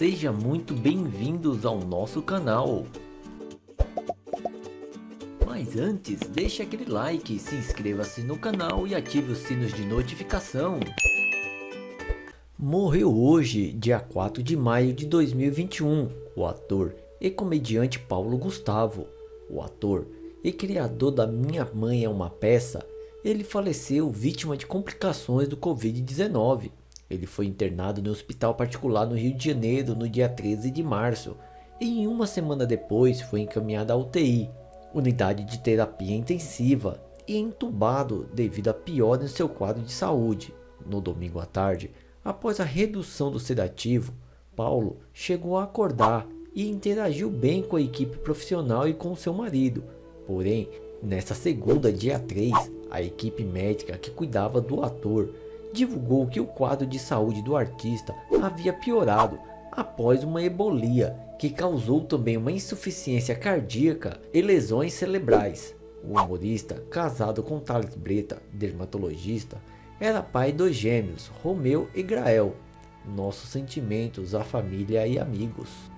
Seja muito bem-vindos ao nosso canal. Mas antes, deixe aquele like, se inscreva-se no canal e ative os sinos de notificação. Morreu hoje, dia 4 de maio de 2021, o ator e comediante Paulo Gustavo. O ator e criador da Minha Mãe é uma Peça, ele faleceu vítima de complicações do Covid-19. Ele foi internado no hospital particular no Rio de Janeiro no dia 13 de março e uma semana depois foi encaminhado à UTI, unidade de terapia intensiva, e entubado devido a piora em seu quadro de saúde. No domingo à tarde, após a redução do sedativo, Paulo chegou a acordar e interagiu bem com a equipe profissional e com seu marido. Porém, nesta segunda, dia 3, a equipe médica que cuidava do ator divulgou que o quadro de saúde do artista havia piorado após uma ebolia que causou também uma insuficiência cardíaca e lesões cerebrais. O humorista, casado com Thales Breta, dermatologista, era pai dos gêmeos Romeu e Grael. Nossos sentimentos à família e amigos.